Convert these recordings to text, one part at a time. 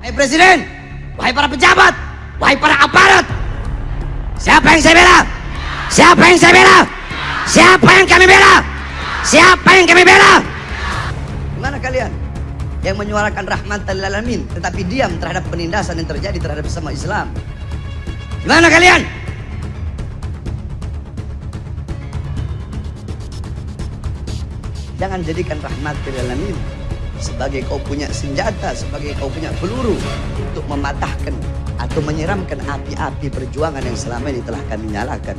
Wahai Presiden, wahai para pejabat, wahai para aparat. Siapa yang saya bela? Siapa yang saya bela? Siapa yang kami bela? Siapa yang kami bela? Gimana kalian? Yang menyuarakan rahmatan lil alamin tetapi diam terhadap penindasan yang terjadi terhadap sesama Islam. Gimana kalian? Jangan jadikan rahmat lil alamin sebagai kau punya senjata, sebagai kau punya peluru untuk mematahkan atau menyiramkan api-api perjuangan yang selama ini telah kami nyalakan.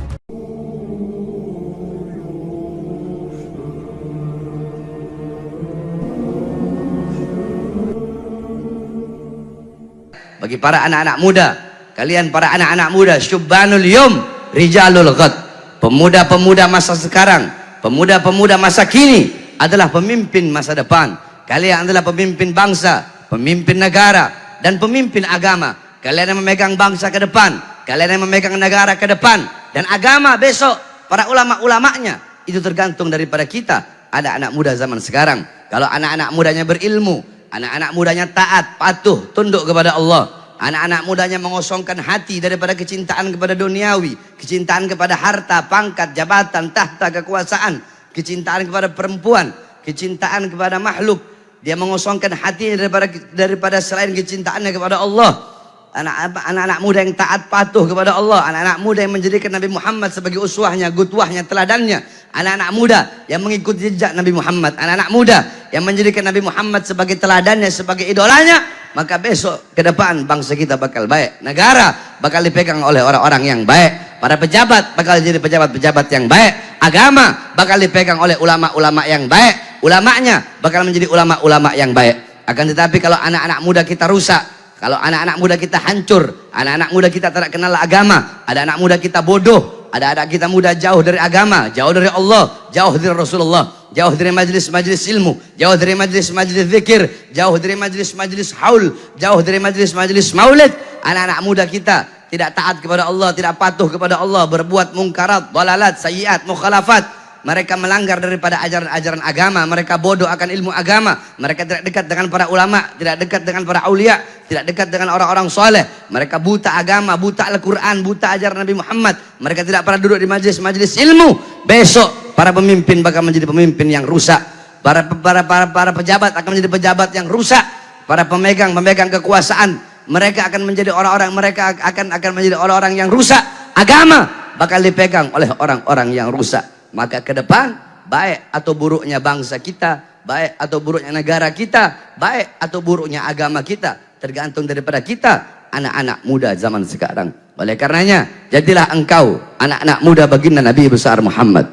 Bagi para anak-anak muda, kalian para anak-anak muda, syubbanul yum, rijalul ghad. Pemuda-pemuda masa sekarang, pemuda-pemuda masa kini adalah pemimpin masa depan. Kalian adalah pemimpin bangsa, pemimpin negara, dan pemimpin agama. Kalian yang memegang bangsa ke depan, kalian yang memegang negara ke depan, dan agama besok, para ulama-ulamanya. Itu tergantung daripada kita, ada anak muda zaman sekarang. Kalau anak-anak mudanya berilmu, anak-anak mudanya taat, patuh, tunduk kepada Allah. Anak-anak mudanya mengosongkan hati daripada kecintaan kepada duniawi, kecintaan kepada harta, pangkat, jabatan, tahta, kekuasaan, kecintaan kepada perempuan, kecintaan kepada makhluk. Dia mengosongkan hati daripada daripada selain kecintaannya kepada Allah. Anak-anak muda yang taat patuh kepada Allah, anak-anak muda yang menjadikan Nabi Muhammad sebagai uswahnya, gutuahnya, teladannya, anak-anak muda yang mengikuti jejak Nabi Muhammad, anak-anak muda yang menjadikan Nabi Muhammad sebagai teladannya, sebagai idolanya, maka besok ke depan bangsa kita bakal baik, negara bakal dipegang oleh orang-orang yang baik, para pejabat bakal jadi pejabat-pejabat yang baik, agama bakal dipegang oleh ulama-ulama yang baik, ulamanya bakal menjadi ulama-ulama yang baik. Akan tetapi kalau anak-anak muda kita rusak, kalau anak-anak muda kita hancur, anak-anak muda kita tidak kenal agama, ada anak muda kita bodoh, ada anak kita muda jauh dari agama, jauh dari Allah, jauh dari Rasulullah, jauh dari majlis-majlis ilmu, jauh dari majlis-majlis zikir, jauh dari majlis-majlis haul, jauh dari majlis-majlis maulid. Anak-anak muda kita tidak taat kepada Allah, tidak patuh kepada Allah, berbuat mungkarat, dalalat, sayiat, mukhalafat, mereka melanggar daripada ajaran-ajaran agama, mereka bodoh akan ilmu agama, mereka tidak dekat dengan para ulama, tidak dekat dengan para aulia, tidak dekat dengan orang-orang soleh, mereka buta agama, buta Al-Quran, buta ajaran Nabi Muhammad, mereka tidak pernah duduk di majlis-majlis ilmu, besok para pemimpin bakal menjadi pemimpin yang rusak, para, para, para, para pejabat akan menjadi pejabat yang rusak, para pemegang pemegang kekuasaan, mereka akan menjadi orang-orang mereka akan akan menjadi orang-orang yang rusak, agama bakal dipegang oleh orang-orang yang rusak maka ke depan baik atau buruknya bangsa kita baik atau buruknya negara kita baik atau buruknya agama kita tergantung daripada kita anak-anak muda zaman sekarang. Oleh karenanya jadilah engkau anak-anak muda baginda Nabi besar Muhammad.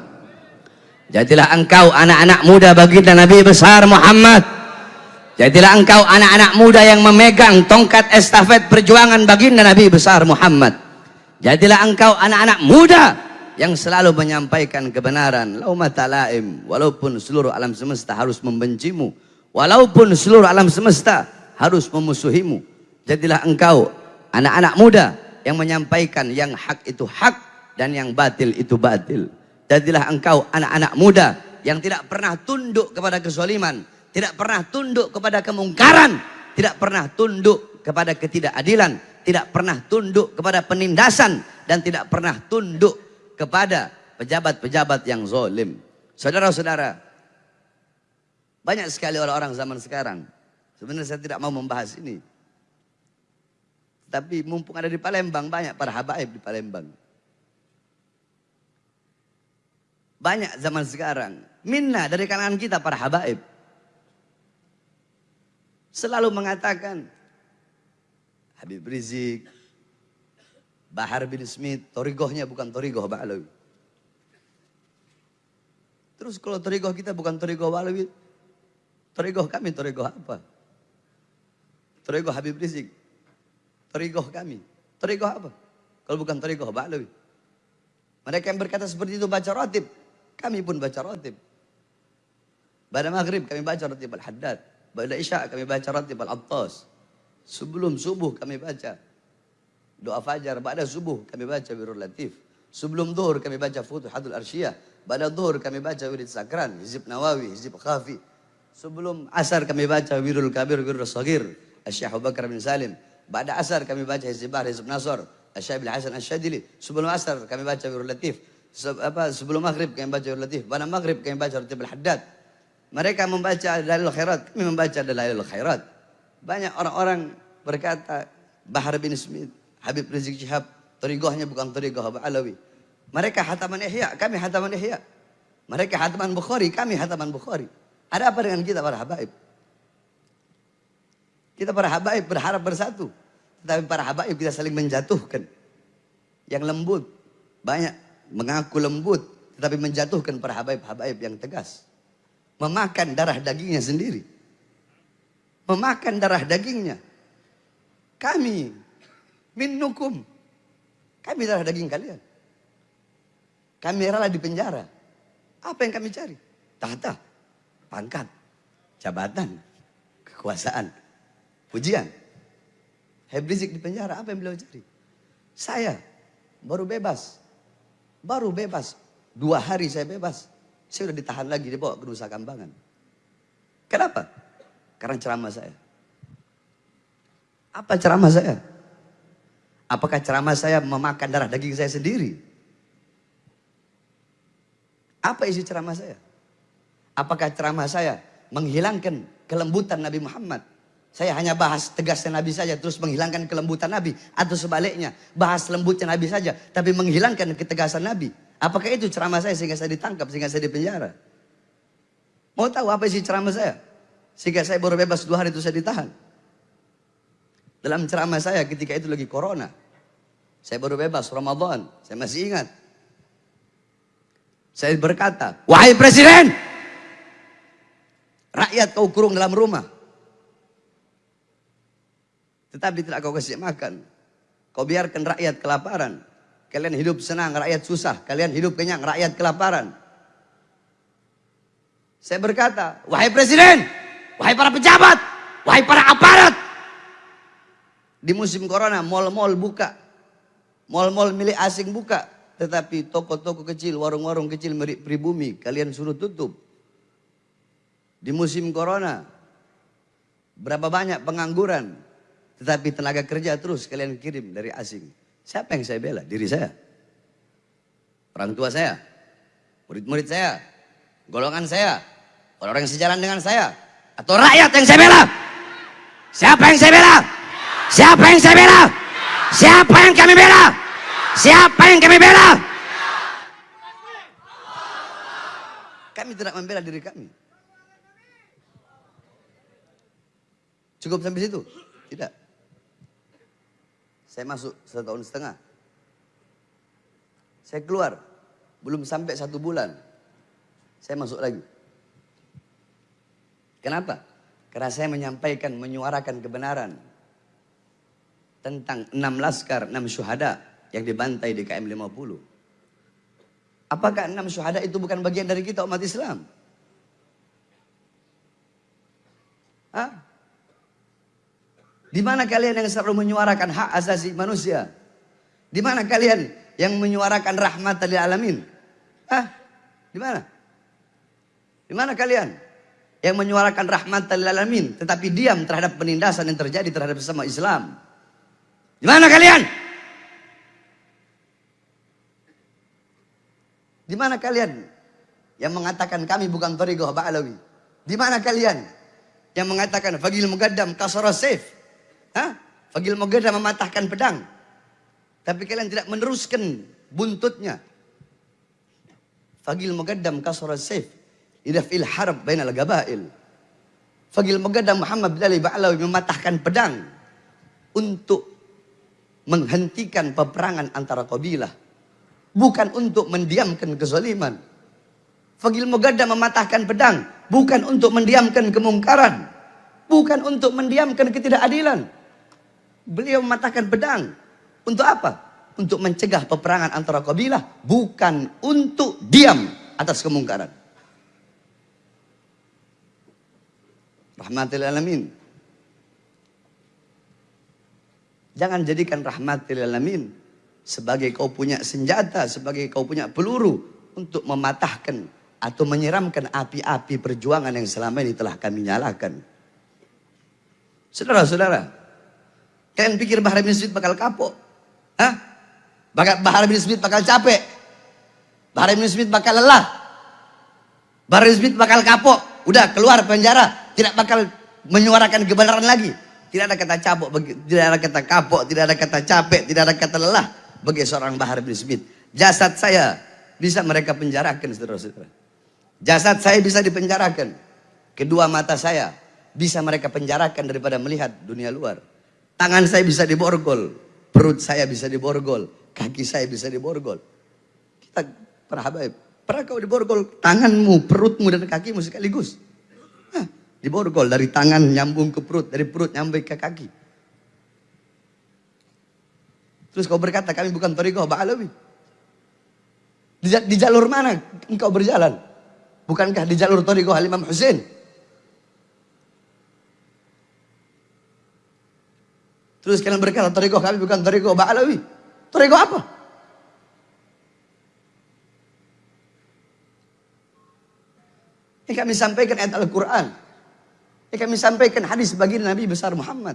Jadilah engkau anak-anak muda baginda Nabi besar Muhammad. Jadilah engkau anak-anak muda yang memegang tongkat estafet perjuangan baginda Nabi besar Muhammad. Jadilah engkau anak-anak muda yang selalu menyampaikan kebenaran. Laumata laim walaupun seluruh alam semesta harus membencimu. Walaupun seluruh alam semesta harus memusuhimu. Jadilah engkau anak-anak muda yang menyampaikan yang hak itu hak dan yang batil itu batil. Jadilah engkau anak-anak muda yang tidak pernah tunduk kepada kezaliman tidak pernah tunduk kepada kemungkaran tidak pernah tunduk kepada ketidakadilan tidak pernah tunduk kepada penindasan dan tidak pernah tunduk kepada pejabat-pejabat yang zolim. Saudara-saudara, banyak sekali orang-orang zaman sekarang. Sebenarnya saya tidak mau membahas ini. Tapi mumpung ada di Palembang, banyak para habaib di Palembang. Banyak zaman sekarang. Minna dari kalangan kita para habaib. Selalu mengatakan, Habib Rizik, Bahar bin Smith, torigohnya bukan torigoh Ba'alawi. Terus kalau torigoh kita bukan torigoh Ba'alawi, torigoh kami torigoh apa? Torigoh Habib Rizik. Torigoh kami. Torigoh apa? Kalau bukan torigoh Ba'alawi. Mereka yang berkata seperti itu baca rotib. Kami pun baca rotib. Pada maghrib kami baca rotib al-haddad. Pada isya kami baca rotib al-attas. Sebelum subuh kami baca doa fajar pada subuh kami baca wirul latif sebelum zuhur kami baca futuhatul arsyiyah pada zuhur kami baca wirid sakran hizib nawawi hizib khafi sebelum asar kami baca wirul kabir wirul sagir Abu Bakar bin Salim. Ba'da asar kami baca Hizbah, Hizb Nasr, Syekh bin Hasan Asyadili. Sebelum asar kami baca Wirul Latif. Se apa, sebelum maghrib kami baca Wirul Latif. Pada maghrib kami baca Ratib Al-Haddad. Mereka membaca Dalil Khairat, kami membaca Dalil Khairat. Banyak orang-orang berkata, Bahar bin Smith, Habib Rizik Syihab, torigohnya bukan torigoh Alawi. Mereka hataman ihya, kami hataman ihya. Mereka hataman Bukhari, kami hataman Bukhari. Ada apa dengan kita para habaib? Kita para habaib berharap bersatu. Tetapi para habaib kita saling menjatuhkan. Yang lembut. Banyak mengaku lembut. Tetapi menjatuhkan para habaib-habaib yang tegas. Memakan darah dagingnya sendiri. Memakan darah dagingnya. Kami. Minukum. Kami darah daging kalian. Kami rela di penjara. Apa yang kami cari? Tahta, pangkat, jabatan, kekuasaan, pujian. Habib Rizik di penjara, apa yang beliau cari? Saya baru bebas. Baru bebas. Dua hari saya bebas. Saya sudah ditahan lagi, dibawa ke Nusa Kambangan. Kenapa? Karena ceramah saya. Apa ceramah saya? Apakah ceramah saya memakan darah daging saya sendiri? Apa isi ceramah saya? Apakah ceramah saya menghilangkan kelembutan Nabi Muhammad? Saya hanya bahas tegasnya Nabi saja terus menghilangkan kelembutan Nabi. Atau sebaliknya bahas lembutnya Nabi saja tapi menghilangkan ketegasan Nabi. Apakah itu ceramah saya sehingga saya ditangkap, sehingga saya dipenjara? Mau tahu apa isi ceramah saya? Sehingga saya baru bebas dua hari itu saya ditahan. Dalam ceramah saya ketika itu lagi corona. Saya baru bebas Ramadan. Saya masih ingat. Saya berkata, wahai presiden, rakyat kau kurung dalam rumah. Tetapi tidak kau kasih makan. Kau biarkan rakyat kelaparan. Kalian hidup senang, rakyat susah. Kalian hidup kenyang, rakyat kelaparan. Saya berkata, wahai presiden, wahai para pejabat, wahai para aparat. Di musim corona, mal-mal buka. Mal-mal milik asing buka. Tetapi toko-toko kecil, warung-warung kecil milik pribumi, kalian suruh tutup. Di musim corona, berapa banyak pengangguran, tetapi tenaga kerja terus kalian kirim dari asing. Siapa yang saya bela? Diri saya. Orang tua saya, murid-murid saya, golongan saya, orang-orang yang sejalan dengan saya, atau rakyat yang saya bela. Siapa yang saya bela? Siapa yang saya bela? Siapa yang kami bela? Siapa yang kami bela? Kami tidak membela diri kami. Cukup sampai situ? Tidak. Saya masuk satu tahun setengah. Saya keluar. Belum sampai satu bulan. Saya masuk lagi. Kenapa? Karena saya menyampaikan, menyuarakan kebenaran. Tentang enam laskar, enam syuhada yang dibantai di KM 50. Apakah enam syuhada itu bukan bagian dari kita umat Islam? Hah? Di mana kalian yang selalu menyuarakan hak asasi manusia? Di mana kalian yang menyuarakan rahmat lil alamin? Hah? Di mana? Di mana kalian yang menyuarakan rahmat lil alamin tetapi diam terhadap penindasan yang terjadi terhadap sesama Islam? Di mana kalian? Di mana kalian yang mengatakan kami bukan Torigoh Ba'alawi? Di mana kalian yang mengatakan Fagil Mugaddam kasara saif? Hah? Fagil Mugaddam mematahkan pedang. Tapi kalian tidak meneruskan buntutnya. Fagil Mugaddam kasara saif. Idafil harb bainal gabail. Fagil Mugaddam Muhammad bin Ali Ba'alawi mematahkan pedang untuk menghentikan peperangan antara kabilah bukan untuk mendiamkan kezaliman. Fagil Mugadda mematahkan pedang bukan untuk mendiamkan kemungkaran, bukan untuk mendiamkan ketidakadilan. Beliau mematahkan pedang untuk apa? Untuk mencegah peperangan antara kabilah, bukan untuk diam atas kemungkaran. Rahmatil alamin. Jangan jadikan rahmatil alamin sebagai kau punya senjata, sebagai kau punya peluru untuk mematahkan atau menyeramkan api-api perjuangan yang selama ini telah kami nyalakan. Saudara-saudara, kalian pikir Bahar bin Smith bakal kapok? Hah? Bahar bin Smith bakal capek? Bahar bin Smith bakal lelah? Bahar bin Smith bakal kapok? Udah keluar penjara, tidak bakal menyuarakan kebenaran lagi. Tidak ada kata capok, tidak ada kata kapok, tidak ada kata capek, tidak ada kata lelah bagi seorang Bahar bin Smith. Jasad saya bisa mereka penjarakan saudara-saudara. Jasad saya bisa dipenjarakan. Kedua mata saya bisa mereka penjarakan daripada melihat dunia luar. Tangan saya bisa diborgol, perut saya bisa diborgol, kaki saya bisa diborgol. Kita para habaib, pernah kau diborgol tanganmu, perutmu dan kakimu sekaligus? Hah, diborgol dari tangan nyambung ke perut, dari perut nyambung ke kaki. Terus kau berkata kami bukan Toriko Ba'alawi. Di, di jalur mana engkau berjalan? Bukankah di jalur Toriko Halimam Hussein? Terus kalian berkata, Toriko kami bukan Toriko Ba'alawi. Toriko apa? Ini kami sampaikan ayat Al-Quran. Ini kami sampaikan hadis bagi Nabi besar Muhammad.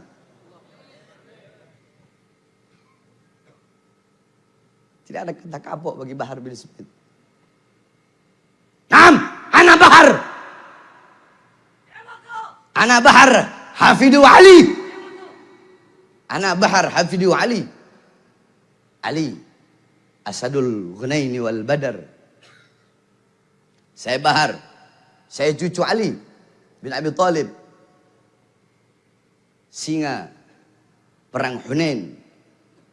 Tidak ada kata kapok bagi Bahar bin Smith. Nam, anak Bahar. Anak Bahar, Hafidu Ali. Anak Bahar Hafidu Ali. Ali. Asadul Ghunaini wal Badar. Saya Bahar. Saya cucu Ali bin Abi Talib. Singa perang Hunain.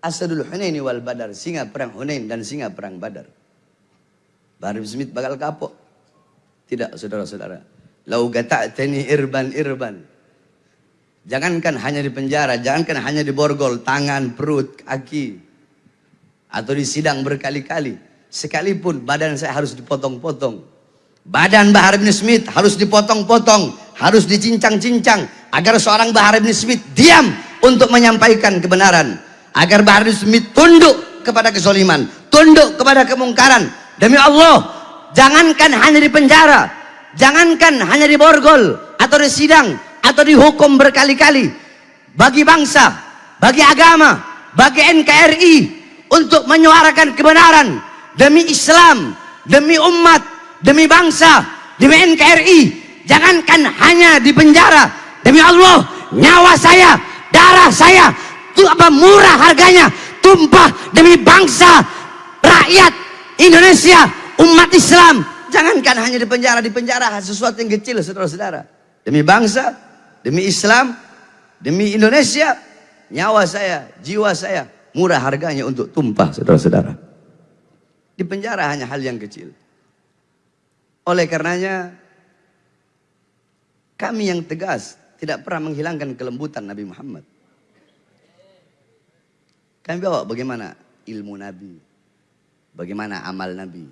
Asadul Hunaini wal Badar. Singa perang Hunain dan singa perang Badar. Bahar Smith bakal kapok. Tidak saudara-saudara. Lau gata'tani irban irban. Jangankan hanya di penjara, jangankan hanya di borgol, tangan, perut, kaki. Atau di sidang berkali-kali. Sekalipun badan saya harus dipotong-potong. Badan Bahar bin Smith harus dipotong-potong. Harus dicincang-cincang. Agar seorang Bahar bin Smith diam untuk menyampaikan kebenaran. Agar Bahar bin Smith tunduk kepada kesoliman. Tunduk kepada kemungkaran. Demi Allah, jangankan hanya di penjara. Jangankan hanya di borgol atau di sidang atau dihukum berkali-kali bagi bangsa, bagi agama, bagi NKRI untuk menyuarakan kebenaran demi Islam, demi umat, demi bangsa, demi NKRI. Jangankan hanya di penjara, demi Allah, nyawa saya, darah saya, itu apa murah harganya, tumpah demi bangsa, rakyat Indonesia, umat Islam. Jangankan hanya di penjara, di penjara sesuatu yang kecil, saudara-saudara. Demi bangsa, demi Islam, demi Indonesia, nyawa saya, jiwa saya, murah harganya untuk tumpah, saudara-saudara. Di penjara hanya hal yang kecil. Oleh karenanya, kami yang tegas tidak pernah menghilangkan kelembutan Nabi Muhammad. Kami bawa bagaimana ilmu Nabi, bagaimana amal Nabi,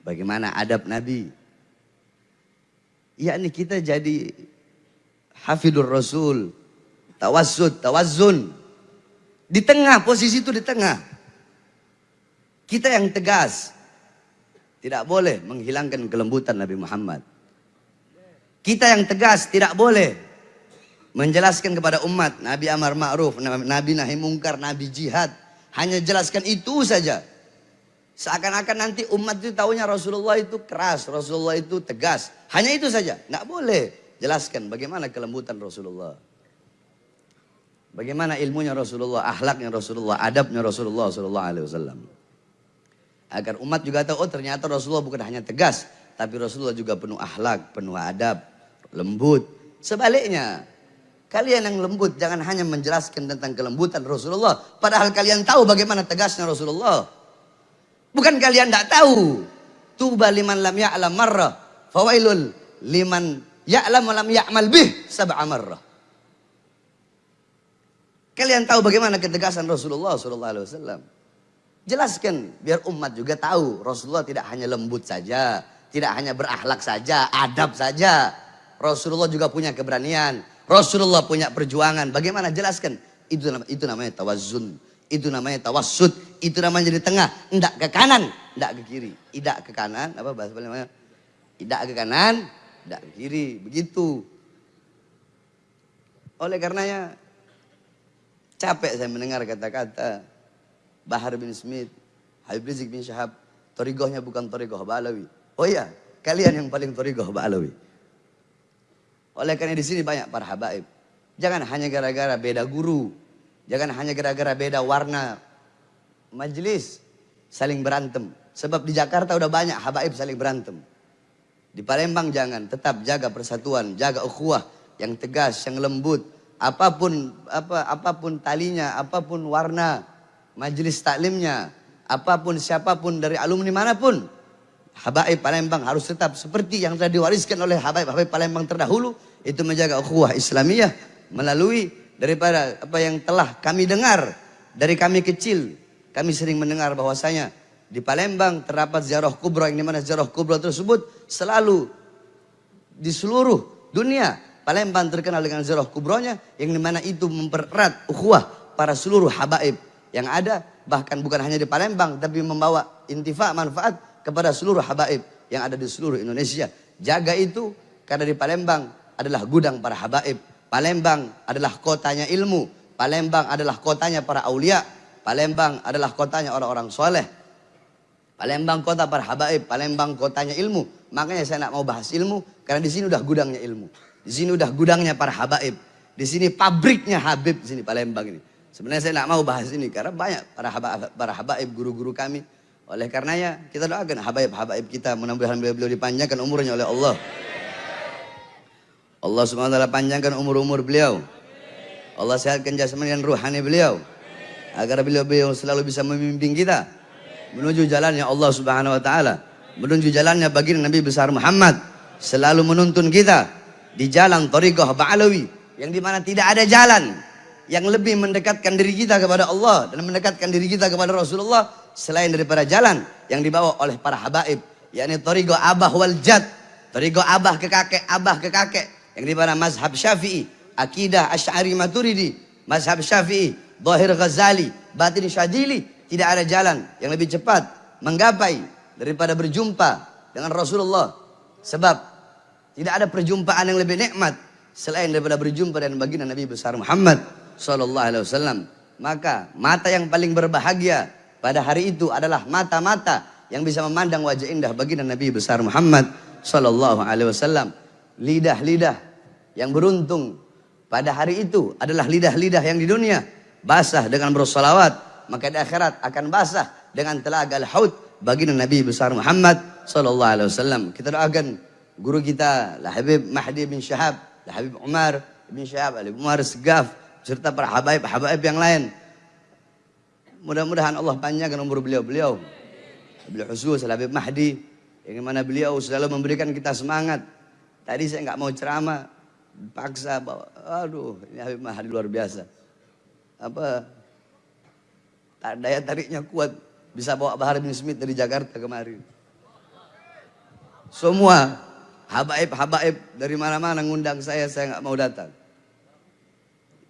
bagaimana adab Nabi. Yakni kita jadi Hafidur Rasul, tawassud, tawazzun. Di tengah, posisi itu di tengah. Kita yang tegas. Tidak boleh menghilangkan kelembutan Nabi Muhammad. Kita yang tegas tidak boleh menjelaskan kepada umat Nabi amar ma'ruf, Nabi nahi mungkar, Nabi jihad. Hanya jelaskan itu saja. Seakan-akan nanti umat itu tahunya Rasulullah itu keras, Rasulullah itu tegas. Hanya itu saja, nggak boleh. Jelaskan bagaimana kelembutan Rasulullah. Bagaimana ilmunya Rasulullah, akhlaknya Rasulullah, adabnya Rasulullah sallallahu alaihi wasallam. Agar umat juga tahu oh ternyata Rasulullah bukan hanya tegas, tapi Rasulullah juga penuh akhlak, penuh adab, lembut. Sebaliknya, kalian yang lembut jangan hanya menjelaskan tentang kelembutan Rasulullah, padahal kalian tahu bagaimana tegasnya Rasulullah. Bukan kalian tidak tahu. Tuba liman lam ya'lam marrah, fawailul liman Ya'lam lam ya'mal bih sab'a marrah. Kalian tahu bagaimana ketegasan Rasulullah wasallam? Jelaskan biar umat juga tahu Rasulullah tidak hanya lembut saja, tidak hanya berakhlak saja, adab saja. Rasulullah juga punya keberanian. Rasulullah punya perjuangan. Bagaimana jelaskan? Itu itu namanya tawazun. Itu namanya tawassud. Itu namanya di tengah. Tidak ke kanan, tidak ke kiri. Tidak ke kanan, apa bahasa namanya? Tidak ke kanan, tidak ke kiri, begitu. Oleh karenanya capek saya mendengar kata-kata Bahar bin Smith, Habib Rizik bin Syahab, torigohnya bukan torigoh Ba'alawi. Oh iya, kalian yang paling torigoh Ba'alawi. Oleh karena di sini banyak para habaib. Jangan hanya gara-gara beda guru, jangan hanya gara-gara beda warna majelis saling berantem. Sebab di Jakarta udah banyak habaib saling berantem. Di Palembang jangan, tetap jaga persatuan, jaga ukhuwah yang tegas, yang lembut. Apa pun apa apa pun talinya, apa pun warna majelis taklimnya, apa pun siapa pun dari alumni mana pun, Habaib Palembang harus tetap seperti yang telah diwariskan oleh Habaib-Habaib Palembang terdahulu itu menjaga ukhuwah Islamiyah melalui daripada apa yang telah kami dengar dari kami kecil. Kami sering mendengar bahwasanya di Palembang terdapat ziarah kubro yang di mana ziarah kubro tersebut selalu di seluruh dunia. Palembang terkenal dengan ziarah kubronya yang di mana itu mempererat ukhuwah para seluruh habaib yang ada. Bahkan bukan hanya di Palembang tapi membawa intifa manfaat kepada seluruh habaib yang ada di seluruh Indonesia. Jaga itu karena di Palembang adalah gudang para habaib. Palembang adalah kotanya ilmu. Palembang adalah kotanya para aulia. Palembang adalah kotanya orang-orang soleh. Palembang kota para habaib. Palembang kotanya ilmu. Makanya saya nak mau bahas ilmu karena di sini udah gudangnya ilmu. Di sini udah gudangnya para habaib. Di sini pabriknya Habib di sini Palembang ini. Sebenarnya saya tidak mau bahas ini karena banyak para habaib, para habaib guru-guru kami. Oleh karenanya kita doakan habaib-habaib kita mudah-mudahan beliau-beliau dipanjangkan umurnya oleh Allah. Allah SWT panjangkan umur-umur beliau. Allah sehatkan jasmani dan ruhani beliau. Agar beliau-beliau selalu bisa memimpin kita. Menuju jalannya Allah Subhanahu Wa Taala. Menuju jalannya baginda Nabi besar Muhammad. Selalu menuntun kita di jalan Tariqah Ba'alawi yang di mana tidak ada jalan yang lebih mendekatkan diri kita kepada Allah dan mendekatkan diri kita kepada Rasulullah selain daripada jalan yang dibawa oleh para habaib yakni Tariqah Abah wal Jad Tariqah Abah ke kakek Abah ke kakek yang di mana mazhab Syafi'i akidah Asy'ari Maturidi mazhab Syafi'i Zahir Ghazali Batin Syadili tidak ada jalan yang lebih cepat menggapai daripada berjumpa dengan Rasulullah sebab tidak ada perjumpaan yang lebih nikmat selain daripada berjumpa dengan baginda Nabi besar Muhammad sallallahu alaihi wasallam. Maka mata yang paling berbahagia pada hari itu adalah mata-mata yang bisa memandang wajah indah baginda Nabi besar Muhammad sallallahu alaihi wasallam. Lidah-lidah yang beruntung pada hari itu adalah lidah-lidah yang di dunia basah dengan bersolawat, maka di akhirat akan basah dengan telaga al-haud baginda Nabi besar Muhammad sallallahu alaihi wasallam. Kita doakan guru kita lah Habib Mahdi bin Syahab, lah Habib Umar bin Syahab, Habib Umar Segaf, serta para habaib-habaib yang lain. Mudah-mudahan Allah panjangkan umur beliau-beliau. Beliau khusus Habib Mahdi yang mana beliau selalu memberikan kita semangat. Tadi saya nggak mau ceramah, paksa bawa, aduh ini Habib Mahdi luar biasa. Apa daya tariknya kuat bisa bawa Bahar bin Smith dari Jakarta kemarin. Semua Habaib-habaib dari mana-mana ngundang saya, saya nggak mau datang.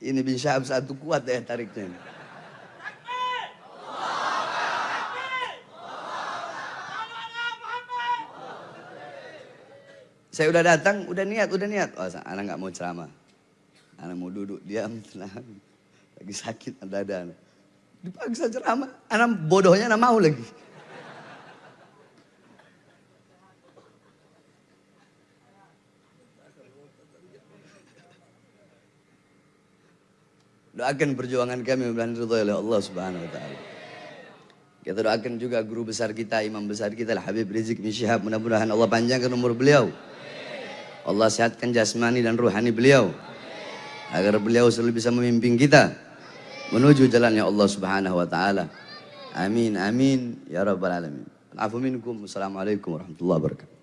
Ini bin Syahab satu kuat daya tariknya. Saya udah datang, udah niat, udah niat. Oh, anak nggak mau ceramah. Anak mau duduk, diam, tenang. Lagi sakit, ada ada. Dipaksa ceramah, anak bodohnya anak mau lagi. Doakan perjuangan kami mudah ridho oleh Allah Subhanahu wa taala. Kita doakan juga guru besar kita, imam besar kita Habib Rizik bin Syihab. Mudah-mudahan Allah panjangkan umur beliau. Allah sehatkan jasmani dan ruhani beliau. Agar beliau selalu bisa memimpin kita menuju jalannya Allah Subhanahu wa taala. Amin amin ya rabbal alamin. Afu minkum. Assalamualaikum warahmatullahi wabarakatuh.